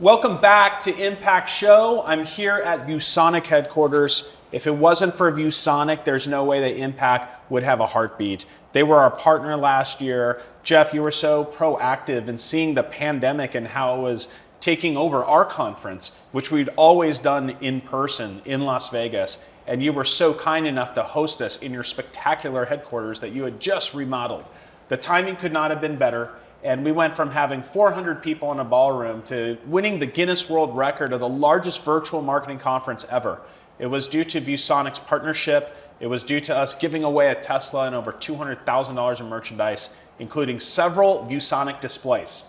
Welcome back to Impact Show. I'm here at ViewSonic headquarters. If it wasn't for ViewSonic, there's no way that Impact would have a heartbeat. They were our partner last year. Jeff, you were so proactive in seeing the pandemic and how it was taking over our conference, which we'd always done in person in Las Vegas. And you were so kind enough to host us in your spectacular headquarters that you had just remodeled. The timing could not have been better. And we went from having 400 people in a ballroom to winning the Guinness World Record of the largest virtual marketing conference ever. It was due to ViewSonic's partnership. It was due to us giving away a Tesla and over $200,000 in merchandise, including several ViewSonic displays.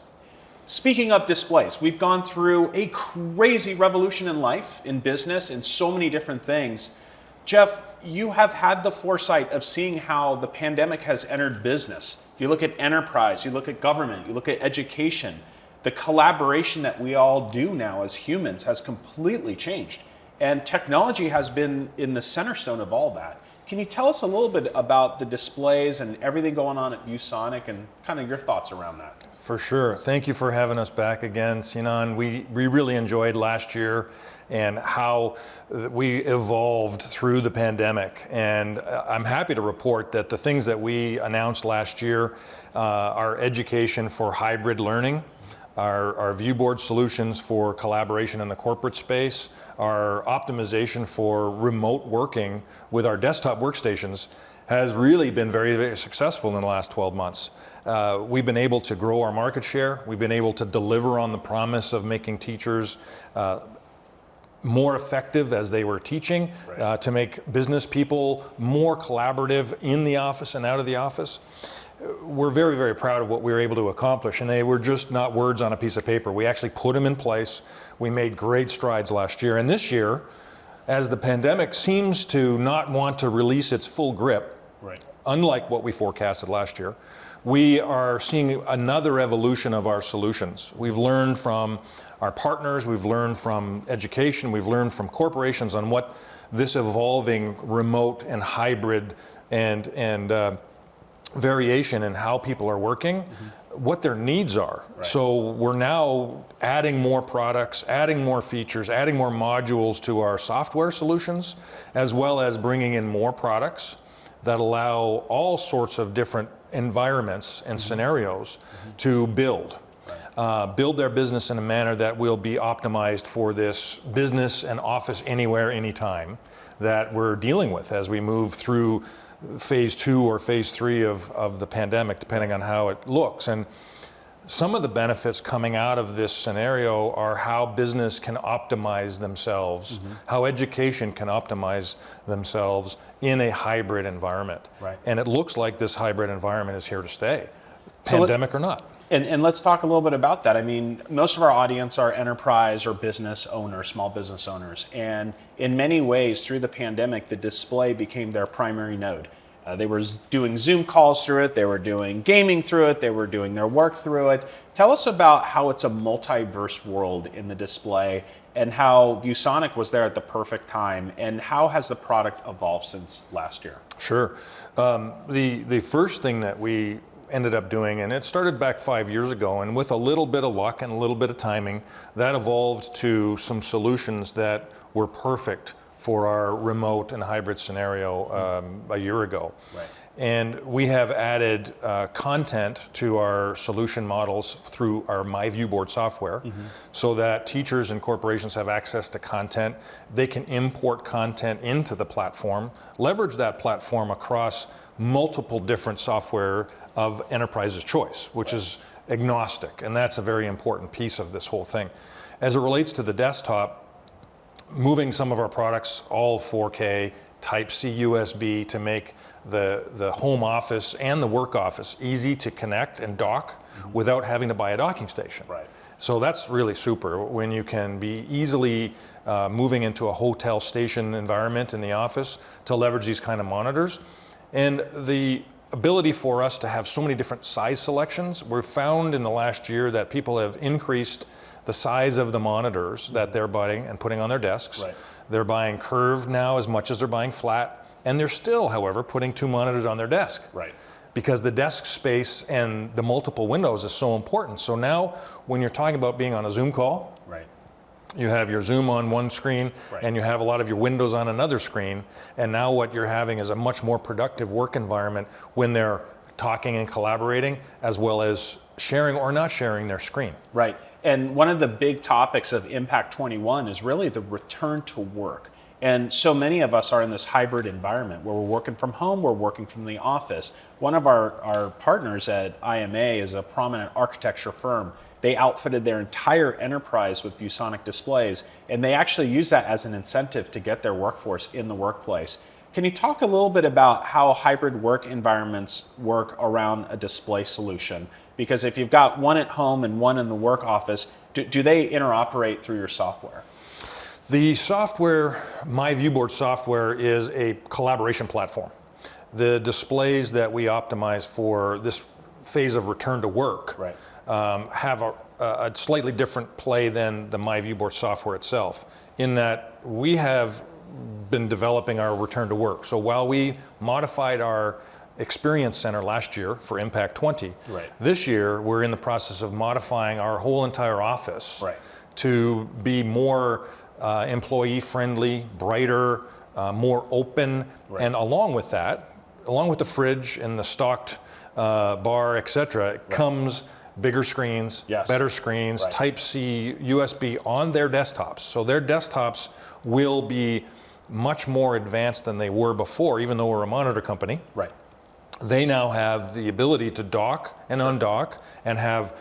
Speaking of displays, we've gone through a crazy revolution in life, in business, in so many different things. Jeff, you have had the foresight of seeing how the pandemic has entered business. You look at enterprise, you look at government, you look at education. The collaboration that we all do now as humans has completely changed. And technology has been in the center stone of all that. Can you tell us a little bit about the displays and everything going on at ViewSonic and kind of your thoughts around that? For sure. Thank you for having us back again, Sinan. We, we really enjoyed last year and how we evolved through the pandemic. And I'm happy to report that the things that we announced last year, uh, our education for hybrid learning, our, our viewboard solutions for collaboration in the corporate space, our optimization for remote working with our desktop workstations has really been very, very successful in the last 12 months. Uh, we've been able to grow our market share. We've been able to deliver on the promise of making teachers uh, more effective as they were teaching, right. uh, to make business people more collaborative in the office and out of the office. We're very, very proud of what we were able to accomplish, and they were just not words on a piece of paper. We actually put them in place. We made great strides last year, and this year, as the pandemic seems to not want to release its full grip, Right. Unlike what we forecasted last year, we are seeing another evolution of our solutions. We've learned from our partners, we've learned from education, we've learned from corporations on what this evolving remote and hybrid and, and uh, variation in how people are working, mm -hmm. what their needs are. Right. So we're now adding more products, adding more features, adding more modules to our software solutions, as well as bringing in more products that allow all sorts of different environments and mm -hmm. scenarios to build. Uh, build their business in a manner that will be optimized for this business and office anywhere, anytime that we're dealing with as we move through phase two or phase three of, of the pandemic, depending on how it looks. And some of the benefits coming out of this scenario are how business can optimize themselves, mm -hmm. how education can optimize themselves in a hybrid environment. Right. And it looks like this hybrid environment is here to stay, so pandemic or not. And, and, let's talk a little bit about that. I mean, most of our audience are enterprise or business owners, small business owners. And in many ways, through the pandemic, the display became their primary node. Uh, they were doing Zoom calls through it, they were doing gaming through it, they were doing their work through it. Tell us about how it's a multiverse world in the display and how ViewSonic was there at the perfect time and how has the product evolved since last year? Sure. Um, the, the first thing that we ended up doing, and it started back five years ago, and with a little bit of luck and a little bit of timing, that evolved to some solutions that were perfect for our remote and hybrid scenario um, a year ago. Right. And we have added uh, content to our solution models through our MyViewBoard software mm -hmm. so that teachers and corporations have access to content. They can import content into the platform, leverage that platform across multiple different software of enterprise's choice, which right. is agnostic. And that's a very important piece of this whole thing. As it relates to the desktop, moving some of our products all 4K, Type C USB to make the, the home office and the work office easy to connect and dock mm -hmm. without having to buy a docking station. Right. So that's really super when you can be easily uh, moving into a hotel station environment in the office to leverage these kind of monitors. And the ability for us to have so many different size selections, we've found in the last year that people have increased the size of the monitors that they're buying and putting on their desks. Right. They're buying curved now as much as they're buying flat. And they're still, however, putting two monitors on their desk. Right. because the desk space and the multiple windows is so important. So now when you're talking about being on a Zoom call, Right. you have your Zoom on one screen Right. and you have a lot of your windows on another screen. And now what you're having is a much more productive work environment when they're talking and collaborating as well as sharing or not sharing their screen. Right. And one of the big topics of Impact 21 is really the return to work. And so many of us are in this hybrid environment where we're working from home, we're working from the office. One of our, our partners at IMA is a prominent architecture firm. They outfitted their entire enterprise with ViewSonic displays, and they actually use that as an incentive to get their workforce in the workplace. Can you talk a little bit about how hybrid work environments work around a display solution? Because if you've got one at home and one in the work office, do, do they interoperate through your software? The software, My Viewboard software, is a collaboration platform. The displays that we optimize for this phase of return to work Right. um, have a, a slightly different play than the My Viewboard software itself, in that we have been developing our return to work. So while we modified our experience center last year for Impact 20, Right. this year we're in the process of modifying our whole entire office Right. to be more uh, employee friendly, brighter, uh, more open, Right. and along with that, along with the fridge and the stocked uh, bar, et cetera, comes bigger screens, Yes. better screens, Right. Type C, USB on their desktops. So their desktops will be much more advanced than they were before, even though we're a monitor company Right. they now have the ability to dock and undock and have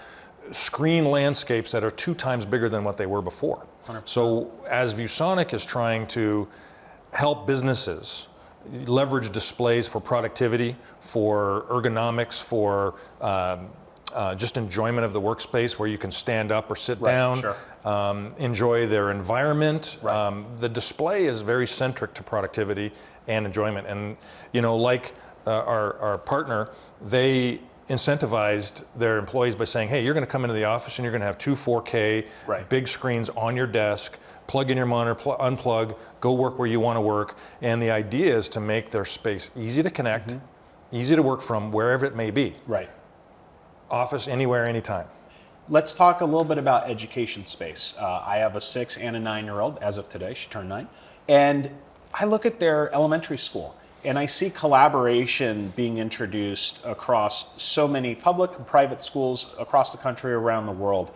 screen landscapes that are two times bigger than what they were before. So as ViewSonic is trying to help businesses leverage displays for productivity, for ergonomics, for um, uh, just enjoyment of the workspace where you can stand up or sit Right, down, sure. um, enjoy their environment. Right. Um, the display is very centric to productivity and enjoyment. And you know, like uh, our, our partner, they incentivized their employees by saying, hey, you're going to come into the office and you're going to have two 4K Right. big screens on your desk, plug in your monitor, pl- unplug, go work where you want to work. And the idea is to make their space easy to connect, easy to work from wherever it may be. Right. Office, anywhere, anytime. Let's talk a little bit about education space. Uh, I have a six and a nine year old as of today, she turned nine. And I look at their elementary school and I see collaboration being introduced across so many public and private schools across the country, around the world.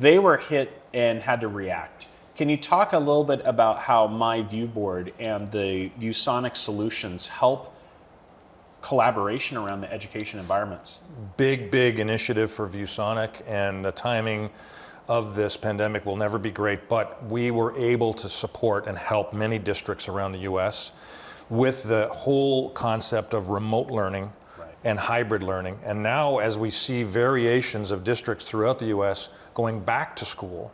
They were hit and had to react. Can you talk a little bit about how My Viewboard and the ViewSonic solutions help collaboration around the education environments? big, big initiative for ViewSonic, and the timing of this pandemic will never be great, but we were able to support and help many districts around the US with the whole concept of remote learning Right. and hybrid learning. And now, as we see variations of districts throughout the US going back to school,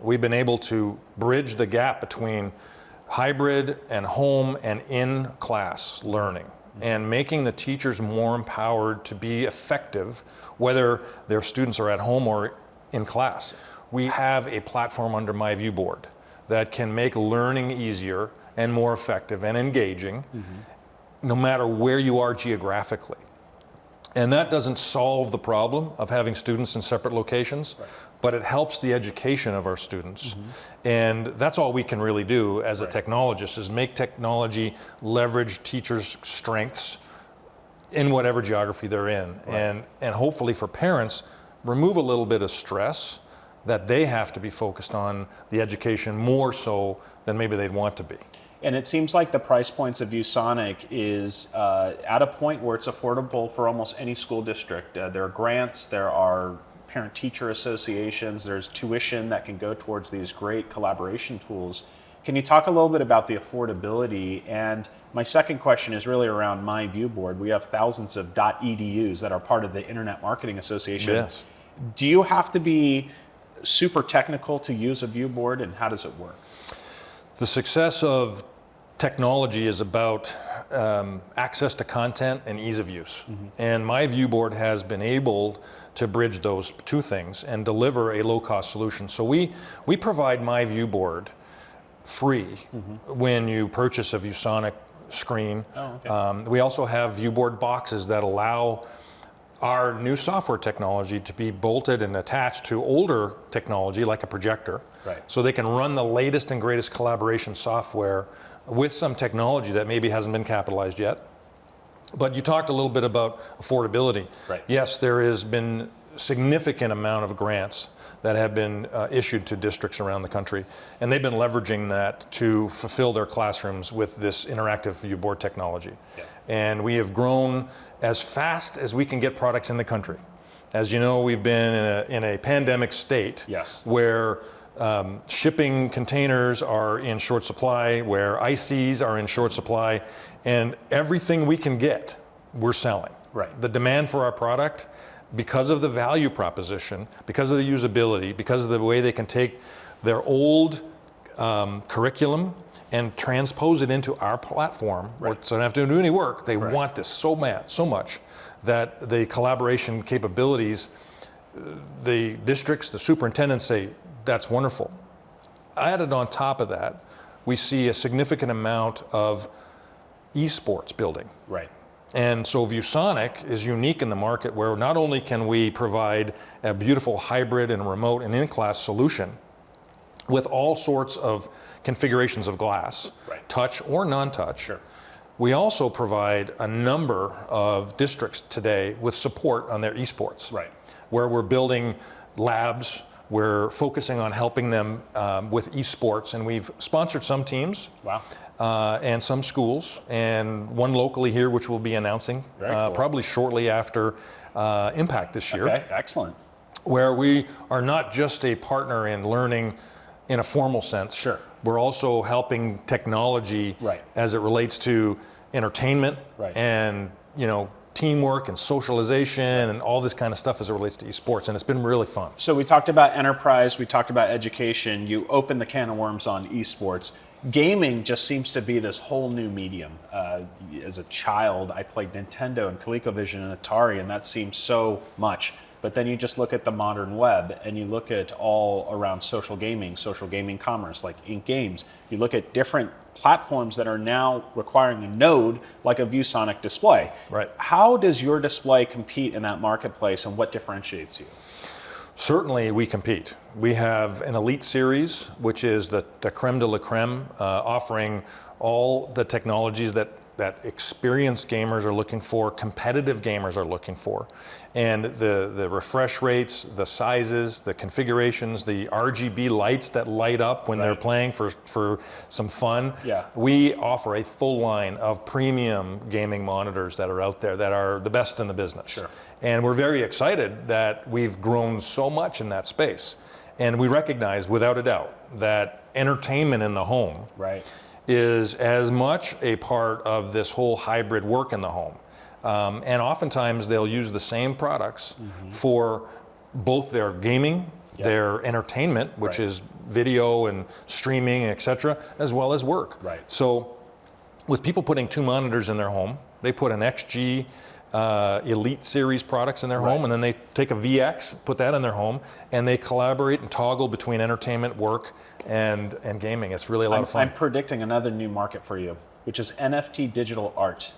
we've been able to bridge the gap between hybrid and home and in class learning and making the teachers more empowered to be effective whether their students are at home or in class. We have a platform under My View Board that can make learning easier and more effective and engaging no matter where you are geographically. And that doesn't solve the problem of having students in separate locations, but it helps the education of our students. And that's all we can really do as a technologist is make technology leverage teachers' strengths in whatever geography they're in. And and hopefully for parents, remove a little bit of stress that they have to be focused on the education more so than maybe they'd want to be. And it seems like the price points of ViewSonic is uh, at a point where it's affordable for almost any school district. Uh, there are grants, there are parent teacher associations, there's tuition that can go towards these great collaboration tools. Can you talk a little bit about the affordability? And my second question is really around My View Board. We have thousands of .edus that are part of the Internet Marketing Association. Yes. Do you have to be super technical to use a view board, and how does it work? The success of technology is about um, access to content and ease of use. And my view board has been able to bridge those two things and deliver a low cost solution. So we, we provide my view board free when you purchase a ViewSonic screen. Oh, okay. Um, we also have viewboard boxes that allow our new software technology to be bolted and attached to older technology like a projector. Right. So they can run the latest and greatest collaboration software with some technology that maybe hasn't been capitalized yet. But you talked a little bit about affordability. Right. Yes, there has been significant amount of grants that have been uh, issued to districts around the country, and they've been leveraging that to fulfill their classrooms with this interactive viewboard technology. Yeah. And we have grown as fast as we can get products in the country. As you know, we've been in a, in a pandemic state Yes. where um, shipping containers are in short supply, where ICs are in short supply, and everything we can get, we're selling. Right. The demand for our product, because of the value proposition, because of the usability, because of the way they can take their old um, curriculum and transpose it into our platform, where- so they don't have to do any work. They Right. want this so mad, so much that the collaboration capabilities the districts, the superintendents say, that's wonderful. Added on top of that, we see a significant amount of esports building. Right. And so ViewSonic is unique in the market where not only can we provide a beautiful hybrid and remote and in-class solution with all sorts of configurations of glass, Right. touch or non-touch, Sure. we also provide a number of districts today with support on their esports Right. where we're building labs, we're focusing on helping them um, with esports, and we've sponsored some teams Wow. uh, and some schools, and one locally here, which we'll be announcing uh, cool. probably shortly after uh, Impact this year, Okay. Excellent. where we are not just a partner in learning in a formal sense. Sure. We're also helping technology Right. as it relates to entertainment Right. and you know teamwork and socialization and all this kind of stuff as it relates to esports, and it's been really fun. So we talked about enterprise, we talked about education. You opened the can of worms on esports. Gaming just seems to be this whole new medium. Uh, as a child, I played Nintendo and ColecoVision and Atari, and that seemed so much. But then you just look at the modern web and you look at all around social gaming, social gaming commerce, like Ink Games. You look at different platforms that are now requiring a node like a ViewSonic display. Right. How does your display compete in that marketplace and what differentiates you? Certainly, we compete. We have an elite series, which is the, the creme de la creme, uh, offering all the technologies that, that experienced gamers are looking for, competitive gamers are looking for. And the, the refresh rates, the sizes, the configurations, the RGB lights that light up when they're playing for, for some fun. Yeah. We offer a full line of premium gaming monitors that are out there that are the best in the business. Sure. And we're very excited that we've grown so much in that space. And we recognize without a doubt that entertainment in the home Right. Is as much a part of this whole hybrid work in the home. Um, and oftentimes they'll use the same products Mm-hmm. for both their gaming, their entertainment, which Right. is video and streaming, et cetera, as well as work. Right. So with people putting two monitors in their home, they put an XG uh, Elite Series products in their home, and then they take a VX, put that in their home, and they collaborate and toggle between entertainment, work, and and gaming. It's really a lot I'm, of fun. I'm predicting another new market for you, which is NFT digital art.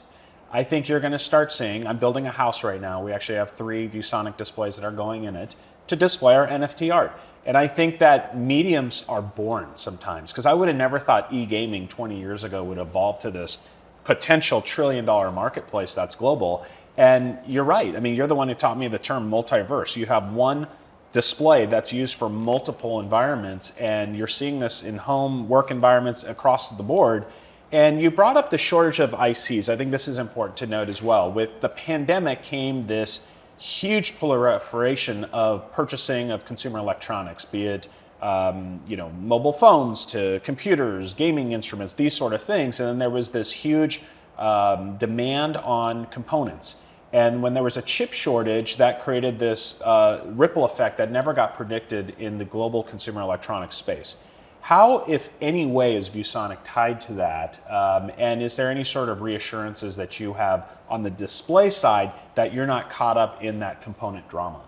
I think you're going to start seeing. I'm building a house right now. We actually have three ViewSonic displays that are going in it to display our NFT art. And I think that mediums are born sometimes because I would have never thought e gaming 20 years ago would evolve to this potential trillion dollar marketplace that's global. And you're right. I mean, you're the one who taught me the term multiverse. You have one display that's used for multiple environments, and you're seeing this in home work environments across the board. And you brought up the shortage of ICs. I think this is important to note as well. With the pandemic came this huge proliferation of purchasing of consumer electronics, be it um, you know mobile phones to computers, gaming instruments, these sort of things. And then there was this huge um, demand on components. And when there was a chip shortage, that created this uh, ripple effect that never got predicted in the global consumer electronics space. How, if any way, is ViewSonic tied to that? Um, and is there any sort of reassurances that you have on the display side that you're not caught up in that component drama?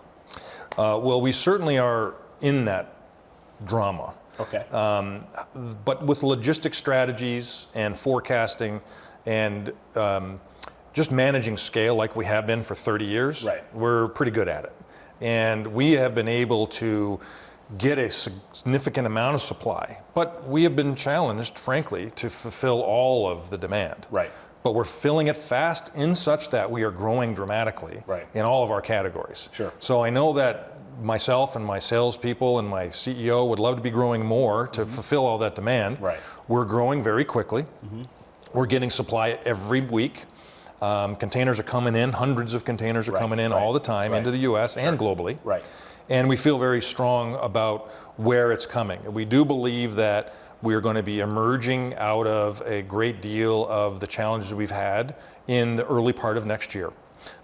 Uh, well, we certainly are in that drama. Okay. Um, but with logistic strategies and forecasting and um, just managing scale like we have been for 30 years, Right. we're pretty good at it. And we have been able to get a significant amount of supply, but we have been challenged, frankly, to fulfill all of the demand. Right. But we're filling it fast in such that we are growing dramatically Right. in all of our categories. Sure. So I know that myself and my salespeople and my CEO would love to be growing more to fulfill all that demand. Mm-hmm. Right. We're growing very quickly. Mm-hmm. We're getting supply every week. Um, containers are coming in, hundreds of containers are Right, coming in right, all the time right. into the US and globally. Right. And we feel very strong about where it's coming. We do believe that we are going to be emerging out of a great deal of the challenges we've had in the early part of next year.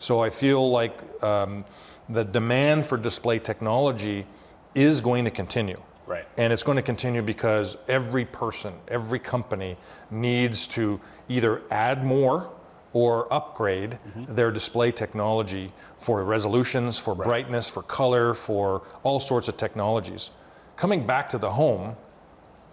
So I feel like um, the demand for display technology is going to continue. Right. And it's going to continue because every person, every company needs to either add more or upgrade their display technology for resolutions, for brightness, for color, for all sorts of technologies. Coming back to the home,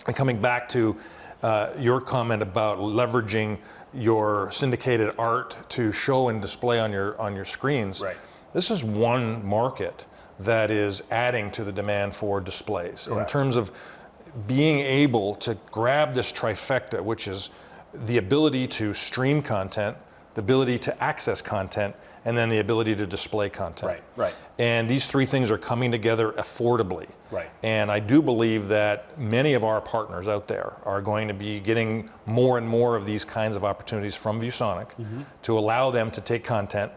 and coming back to uh, your comment about leveraging your syndicated art to show and display on your on your screens, Right. this is one market that is adding to the demand for displays in terms of being able to grab this trifecta, which is the ability to stream content, the ability to access content, and then the ability to display content. Right, right. And these three things are coming together affordably. Right. And I do believe that many of our partners out there are going to be getting more and more of these kinds of opportunities from ViewSonic Mm-hmm. to allow them to take content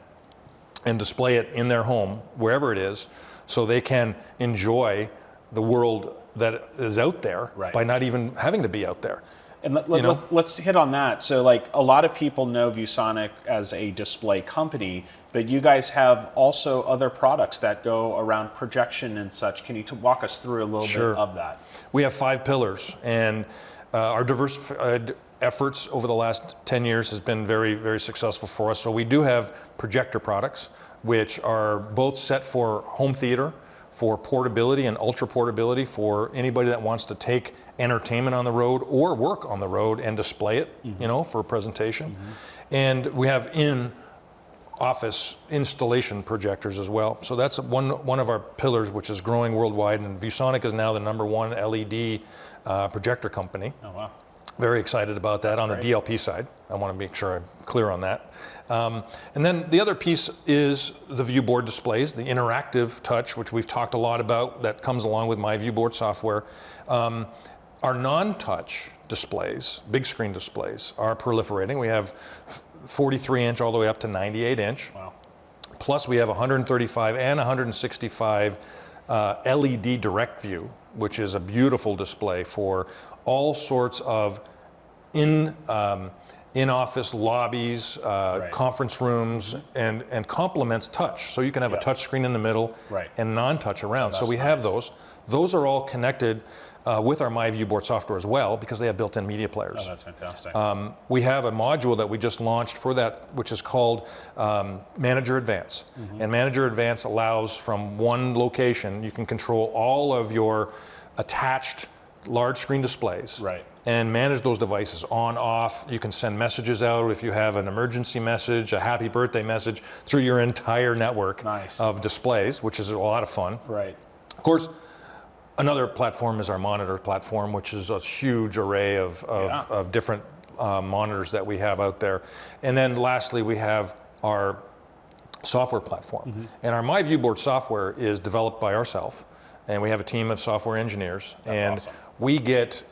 and display it in their home, wherever it is, so they can enjoy the world that is out there Right. by not even having to be out there. And let, let, You know? us hit on that. So, like, a lot of people know ViewSonic as a display company, but you guys have also other products that go around projection and such. Can you t- walk us through a little Sure. bit of that? We have five pillars, and uh, our diversified efforts over the last 10 years has been very, very successful for us. So we do have projector products, which are both set for home theater, for portability and ultra portability for anybody that wants to take entertainment on the road or work on the road and display it, you know, for a presentation. And we have in office installation projectors as well. So that's one, one of our pillars, which is growing worldwide. And ViewSonic is now the number one LED uh, projector company. Oh, wow. Very excited about that on great. the DLP side. I want to make sure I'm clear on that. Um, and then the other piece is the viewboard displays, the interactive touch, which we've talked a lot about, that comes along with my viewboard software. Um, our non-touch displays, big screen displays, are proliferating. We have 43 inch all the way up to 98 inch. Wow. Plus, we have 135 and 165 uh, LED direct view, which is a beautiful display for all sorts of in um, in office lobbies, uh, Right. conference rooms, and and complements touch. So you can have Yeah. a touch screen in the middle Right. and non-touch around. so we have those. Those are all connected uh, with our My Viewboard software as well because they have built-in media players. Oh, that's fantastic. Um, we have a module that we just launched for that, which is called um, Manager Advance. And Manager Advance allows from one location, you can control all of your attached large screen displays. Right. And manage those devices on, off. You can send messages out if you have an emergency message, a happy birthday message through your entire network Nice. of displays, which is a lot of fun. right. Of course, another platform is our monitor platform, which is a huge array of, of, Yeah. of different uh, monitors that we have out there. And then lastly, we have our software platform. Mm-hmm. And our My Viewboard software is developed by ourselves, and we have a team of software engineers. and awesome. We get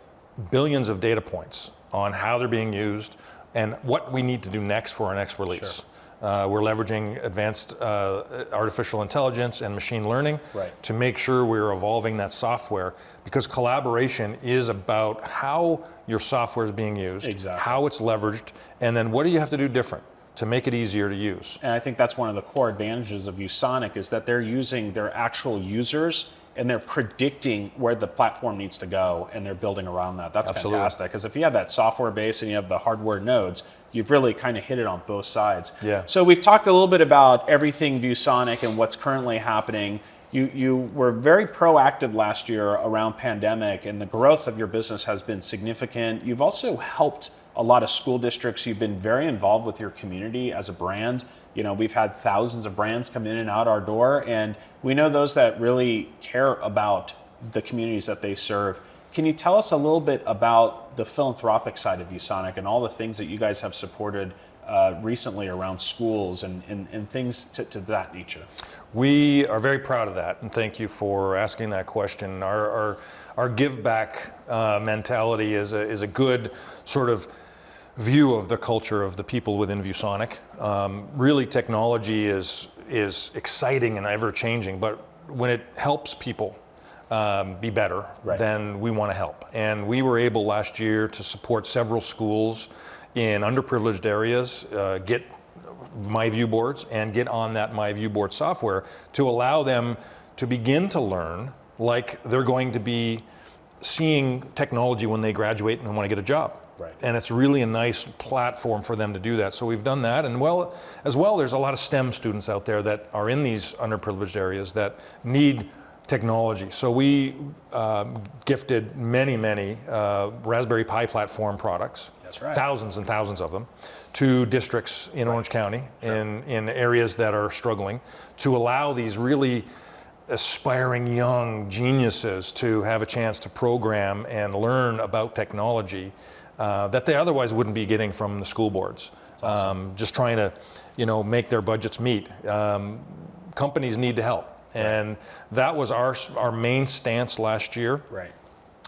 billions of data points on how they're being used and what we need to do next for our next release. Uh, we're leveraging advanced uh, artificial intelligence and machine learning Right. to make sure we're evolving that software because collaboration is about how your software is being used, Exactly. how it's leveraged, and then what do you have to do different to make it easier to use. And I think that's one of the core advantages of ViewSonic is that they're using their actual users and they're predicting where the platform needs to go and they're building around that. That's Absolutely. fantastic. Because if you have that software base and you have the hardware nodes, you've really kind of hit it on both sides. Yeah. So we've talked a little bit about everything ViewSonic and what's currently happening. You, you were very proactive last year around pandemic and the growth of your business has been significant. You've also helped a lot of school districts. You've been very involved with your community as a brand. You know, we've had thousands of brands come in and out our door, and we know those that really care about the communities that they serve. Can you tell us a little bit about the philanthropic side of ViewSonic and all the things that you guys have supported uh, recently around schools and, and, and things to, to, that nature? We are very proud of that, and thank you for asking that question. Our, our, our give back uh, mentality is a, is a good sort of view of the culture of the people within ViewSonic. Um, really, technology is, is exciting and ever changing, but when it helps people um, be better, right. then we want to help. And we were able last year to support several schools in underprivileged areas, uh, get MyView boards and get on that MyView board software to allow them to begin to learn like they're going to be seeing technology when they graduate and want to get a job. Right. And it's really a nice platform for them to do that. So we've done that. And well, as well, there's a lot of STEM students out there that are in these underprivileged areas that need technology. So we um, gifted many, many uh, Raspberry Pi platform products. That's right. Thousands and thousands of them to districts in right. Orange County sure. in, in areas that are struggling to allow these really aspiring young geniuses to have a chance to program and learn about technology uh, that they otherwise wouldn't be getting from the school boards. Awesome. Um, just trying to, you know, make their budgets meet. Um, companies need to help. And that was our, our main stance last year. Right.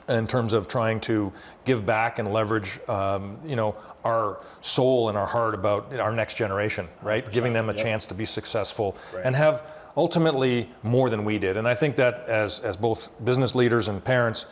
In terms of trying to give back and leverage, um, you know, our soul and our heart about our next generation, right? Giving them a yep. chance to be successful right. and have ultimately more than we did. And I think that as, as both business leaders and parents,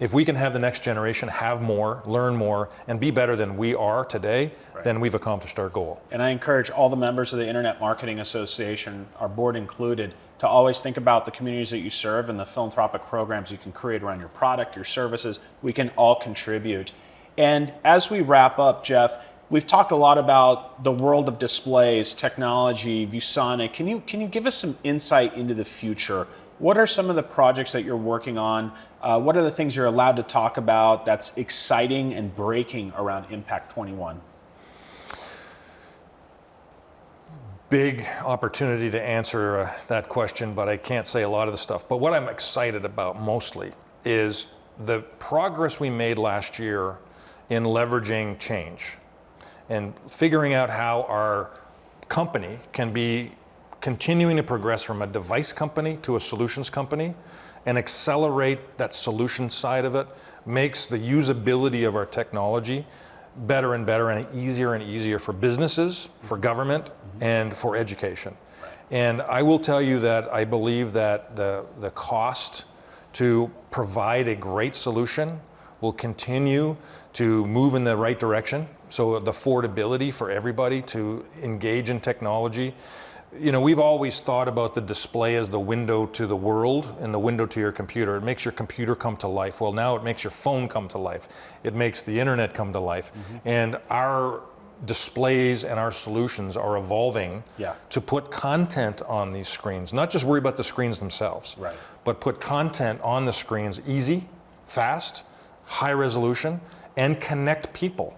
if we can have the next generation have more, learn more, and be better than we are today, right. then we've accomplished our goal. And I encourage all the members of the Internet Marketing Association, our board included, to always think about the communities that you serve and the philanthropic programs you can create around your product, your services. We can all contribute. And as we wrap up, Jeff, we've talked a lot about the world of displays, technology, ViewSonic. Can you, can you give us some insight into the future? What are some of the projects that you're working on? Uh, what are the things you're allowed to talk about that's exciting and breaking around Impact 21? Big opportunity to answer uh, that question, but I can't say a lot of the stuff. But what I'm excited about mostly is the progress we made last year in leveraging change and figuring out how our company can be continuing to progress from a device company to a solutions company and accelerate that solution side of it makes the usability of our technology better and better and easier and easier for businesses, for government, mm-hmm. and for education. And I will tell you that I believe that the, the cost to provide a great solution will continue to move in the right direction. So the affordability for everybody to engage in technology you know, we've always thought about the display as the window to the world and the window to your computer. It makes your computer come to life. Well, now it makes your phone come to life. It makes the internet come to life. Mm -hmm. And our displays and our solutions are evolving yeah. to put content on these screens, not just worry about the screens themselves, right. but put content on the screens easy, fast, high resolution, and connect people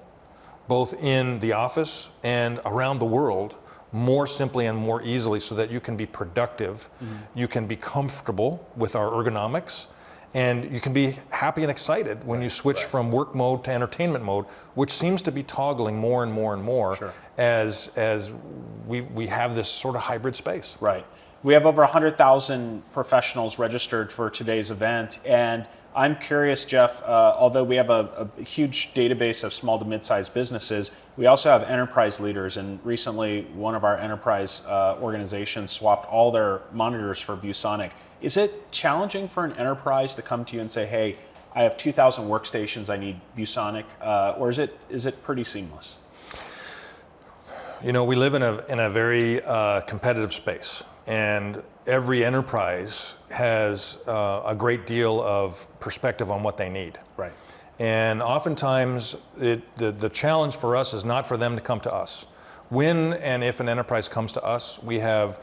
both in the office and around the world more simply and more easily so that you can be productive, mm -hmm. you can be comfortable with our ergonomics, and you can be happy and excited when right, you switch right. from work mode to entertainment mode, which seems to be toggling more and more and more sure. as, as we, we have this sort of hybrid space. Right. We have over 100,000 professionals registered for today's event, and I'm curious, Jeff, uh, although we have a, a, huge database of small to mid-sized businesses, we also have enterprise leaders. And recently, one of our enterprise uh, organizations swapped all their monitors for ViewSonic. Is it challenging for an enterprise to come to you and say, hey, I have 2,000 workstations, I need ViewSonic, uh, or is it, is it pretty seamless? You know, we live in a, in a very uh, competitive space. And every enterprise has uh, a great deal of perspective on what they need. Right. And oftentimes, it, the, the challenge for us is not for them to come to us. When and if an enterprise comes to us, we have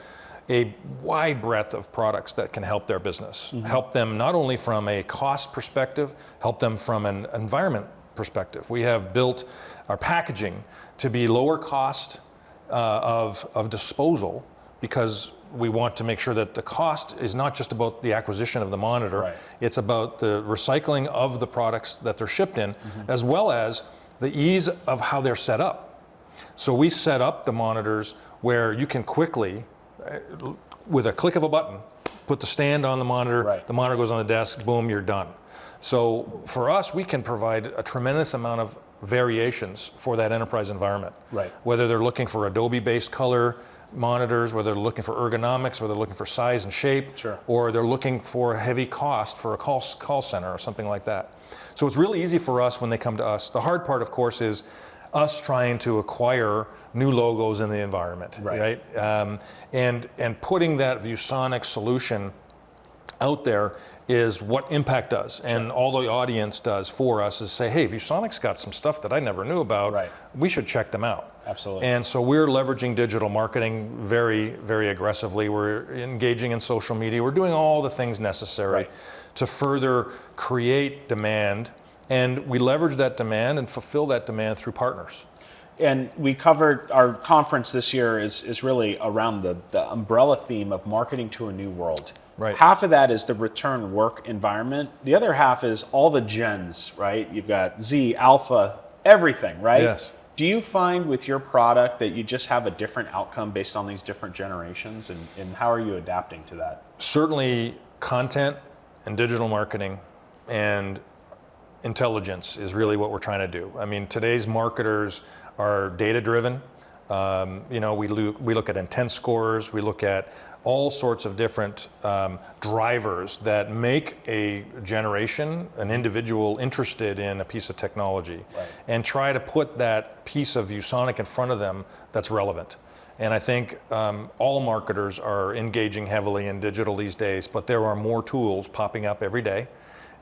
a wide breadth of products that can help their business. Mm -hmm. Help them not only from a cost perspective, help them from an environment perspective. We have built our packaging to be lower cost uh, of, of disposal because we want to make sure that the cost is not just about the acquisition of the monitor, Right. it's about the recycling of the products that they're shipped in, as well as the ease of how they're set up. So we set up the monitors where you can quickly, uh, with a click of a button, put the stand on the monitor, Right. the monitor goes on the desk, boom, you're done. So for us, we can provide a tremendous amount of variations for that enterprise environment. Right. Whether they're looking for Adobe-based color monitors, whether they're looking for ergonomics, whether they're looking for size and shape, Sure. or they're looking for heavy cost for a call, call center or something like that. So it's really easy for us when they come to us. The hard part, of course, is us trying to acquire new logos in the environment, Right. right? Um, and, and putting that ViewSonic solution out there is what Impact does, and all the audience does for us is say, hey, ViewSonic's got some stuff that I never knew about. Right. We should check them out. Absolutely. And so we're leveraging digital marketing very, very aggressively. We're engaging in social media. We're doing all the things necessary Right. to further create demand, and we leverage that demand and fulfill that demand through partners. And we covered our conference this year is, is really around the, the umbrella theme of marketing to a new world. Right. Half of that is the return work environment. The other half is all the gens, right? You've got Z, Alpha, everything, right? Yes. Do you find with your product that you just have a different outcome based on these different generations? And, and how are you adapting to that? certainly content and digital marketing and intelligence is really what we're trying to do. I mean, today's marketers are data driven. Um, you know, we look, we look at intent scores, we look at all sorts of different um, drivers that make a generation, an individual interested in a piece of technology, Right. and try to put that piece of ViewSonic in front of them that's relevant. And I think um, all marketers are engaging heavily in digital these days, but there are more tools popping up every day.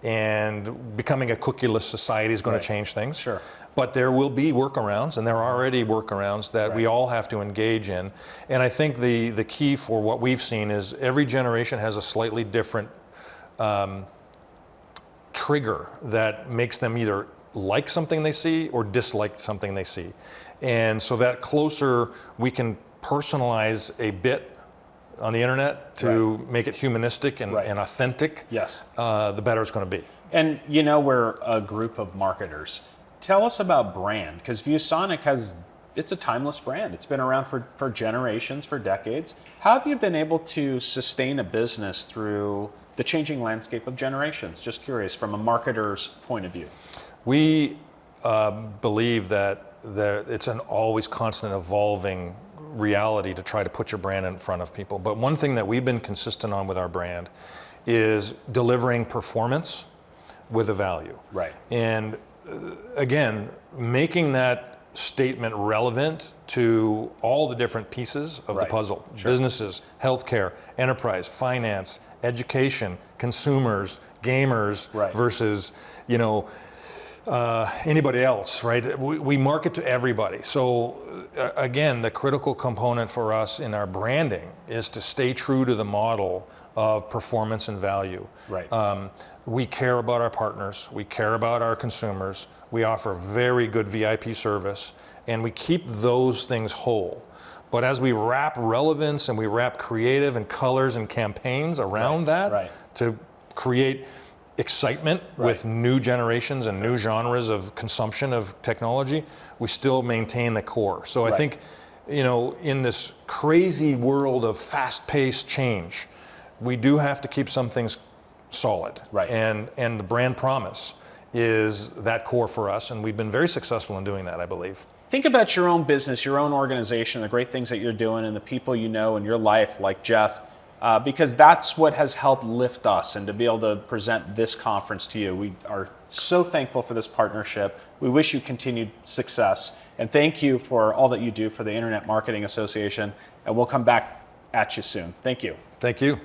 And becoming a cookieless society is going Right. to change things. Sure. But there will be workarounds, and there are already workarounds that we all have to engage in. And I think the, the key for what we've seen is every generation has a slightly different um, trigger that makes them either like something they see or dislike something they see. And so that closer we can personalize a bit on the internet to make it humanistic and, Right. and authentic, Yes. uh, the better it's going to be. And you know, we're a group of marketers. Tell us about brand, because ViewSonic has it's a timeless brand. It's been around for, for generations, for decades. How have you been able to sustain a business through the changing landscape of generations? Just curious from a marketer's point of view. We um, believe that there, it's an always constant evolving reality to try to put your brand in front of people. But one thing that we've been consistent on with our brand is delivering performance with a value. Right. And uh, again, making that statement relevant to all the different pieces of Right. the puzzle Sure. businesses, healthcare, enterprise, finance, education, consumers, gamers Right. versus, you know, uh, anybody else, right? We, we market to everybody. So, uh, again, the critical component for us in our branding is to stay true to the model of performance and value. Right. Um, we care about our partners, we care about our consumers, we offer very good VIP service, and we keep those things whole. But as we wrap relevance and we wrap creative and colors and campaigns around that right. to create excitement with new generations and new genres of consumption of technology, we still maintain the core. So I think, you know, in this crazy world of fast-paced change, we do have to keep some things solid. Right. And and the brand promise is that core for us, and we've been very successful in doing that, I believe. Think about your own business, your own organization, the great things that you're doing, and the people you know in your life, like Jeff, uh, because that's what has helped lift us and to be able to present this conference to you. We are so thankful for this partnership. We wish you continued success, and thank you for all that you do for the Internet Marketing Association. And we'll come back at you soon. Thank you. Thank you.